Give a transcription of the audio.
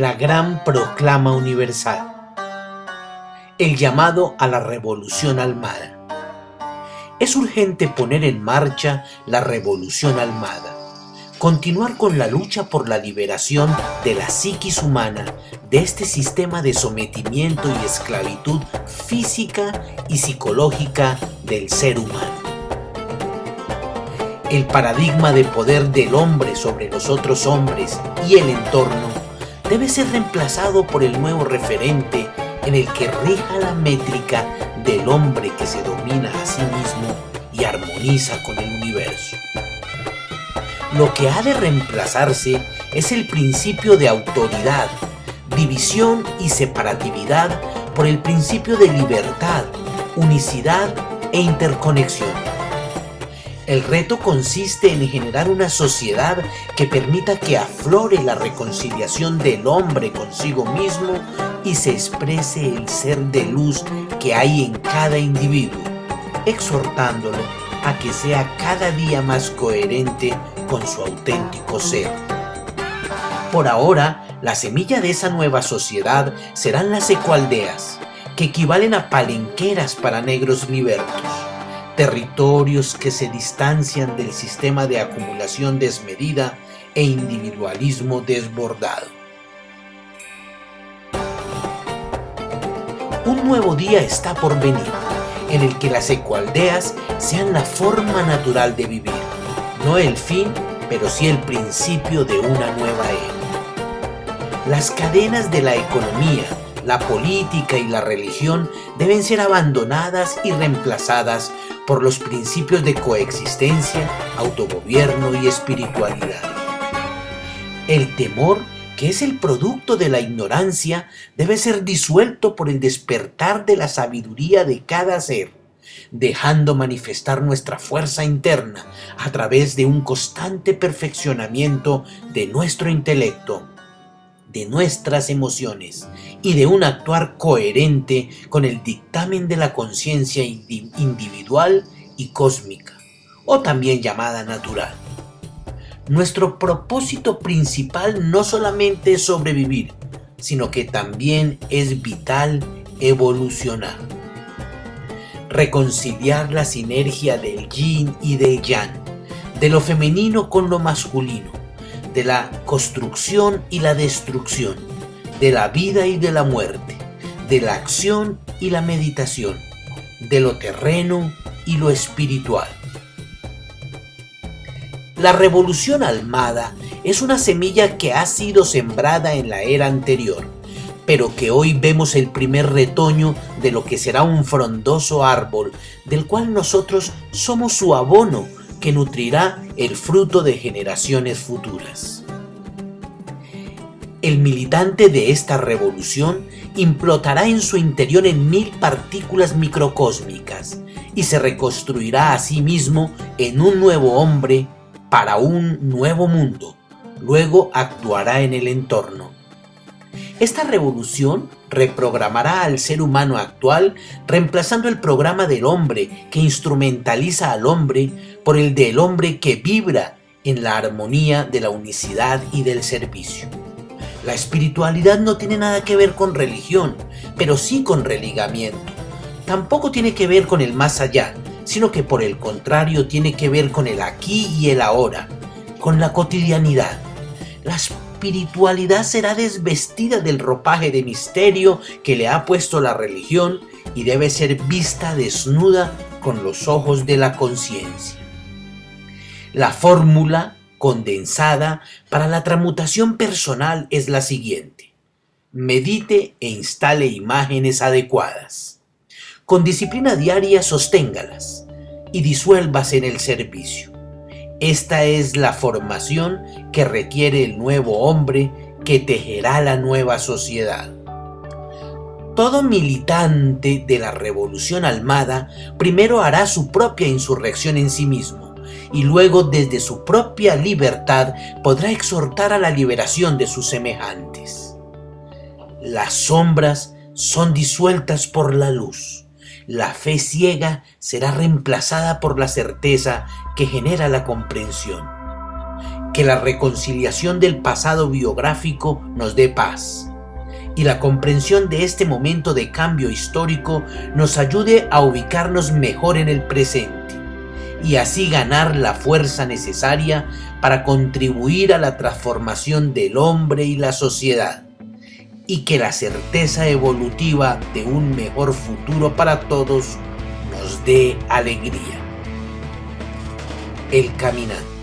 la gran proclama universal. El llamado a la revolución almada. Es urgente poner en marcha la revolución almada continuar con la lucha por la liberación de la psiquis humana de este sistema de sometimiento y esclavitud física y psicológica del ser humano. El paradigma de poder del hombre sobre los otros hombres y el entorno debe ser reemplazado por el nuevo referente en el que rija la métrica del hombre que se domina a sí mismo y armoniza con el universo. Lo que ha de reemplazarse es el principio de autoridad, división y separatividad por el principio de libertad, unicidad e interconexión. El reto consiste en generar una sociedad que permita que aflore la reconciliación del hombre consigo mismo y se exprese el ser de luz que hay en cada individuo, exhortándolo a que sea cada día más coherente con su auténtico ser. Por ahora, la semilla de esa nueva sociedad serán las ecualdeas, que equivalen a palenqueras para negros libertos, territorios que se distancian del sistema de acumulación desmedida e individualismo desbordado. Un nuevo día está por venir, en el que las ecualdeas sean la forma natural de vivir no el fin, pero sí el principio de una nueva era. Las cadenas de la economía, la política y la religión deben ser abandonadas y reemplazadas por los principios de coexistencia, autogobierno y espiritualidad. El temor, que es el producto de la ignorancia, debe ser disuelto por el despertar de la sabiduría de cada ser dejando manifestar nuestra fuerza interna a través de un constante perfeccionamiento de nuestro intelecto, de nuestras emociones y de un actuar coherente con el dictamen de la conciencia individual y cósmica, o también llamada natural. Nuestro propósito principal no solamente es sobrevivir, sino que también es vital evolucionar reconciliar la sinergia del yin y del yang, de lo femenino con lo masculino, de la construcción y la destrucción, de la vida y de la muerte, de la acción y la meditación, de lo terreno y lo espiritual. La revolución almada es una semilla que ha sido sembrada en la era anterior pero que hoy vemos el primer retoño de lo que será un frondoso árbol, del cual nosotros somos su abono, que nutrirá el fruto de generaciones futuras. El militante de esta revolución implotará en su interior en mil partículas microcósmicas y se reconstruirá a sí mismo en un nuevo hombre para un nuevo mundo. Luego actuará en el entorno esta revolución reprogramará al ser humano actual reemplazando el programa del hombre que instrumentaliza al hombre por el del hombre que vibra en la armonía de la unicidad y del servicio. La espiritualidad no tiene nada que ver con religión, pero sí con religamiento. Tampoco tiene que ver con el más allá, sino que por el contrario tiene que ver con el aquí y el ahora, con la cotidianidad. Las espiritualidad será desvestida del ropaje de misterio que le ha puesto la religión y debe ser vista desnuda con los ojos de la conciencia. La fórmula condensada para la transmutación personal es la siguiente. Medite e instale imágenes adecuadas. Con disciplina diaria sosténgalas y disuélvase en el servicio. Esta es la formación que requiere el nuevo hombre que tejerá la nueva sociedad. Todo militante de la revolución almada primero hará su propia insurrección en sí mismo y luego desde su propia libertad podrá exhortar a la liberación de sus semejantes. Las sombras son disueltas por la luz la fe ciega será reemplazada por la certeza que genera la comprensión. Que la reconciliación del pasado biográfico nos dé paz y la comprensión de este momento de cambio histórico nos ayude a ubicarnos mejor en el presente y así ganar la fuerza necesaria para contribuir a la transformación del hombre y la sociedad y que la certeza evolutiva de un mejor futuro para todos nos dé alegría. El caminante.